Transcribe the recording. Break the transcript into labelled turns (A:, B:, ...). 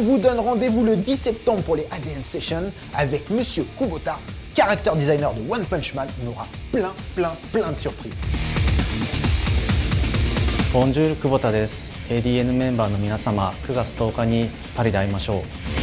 A: On vous donne rendez-vous le 10 septembre pour les ADN Sessions avec Monsieur Kubota, caractère designer de One Punch Man. On aura plein, plein, plein de surprises.
B: Bonjour ボンジュール久保田です ADN メンバーの皆様9月10日にパリで会いましょう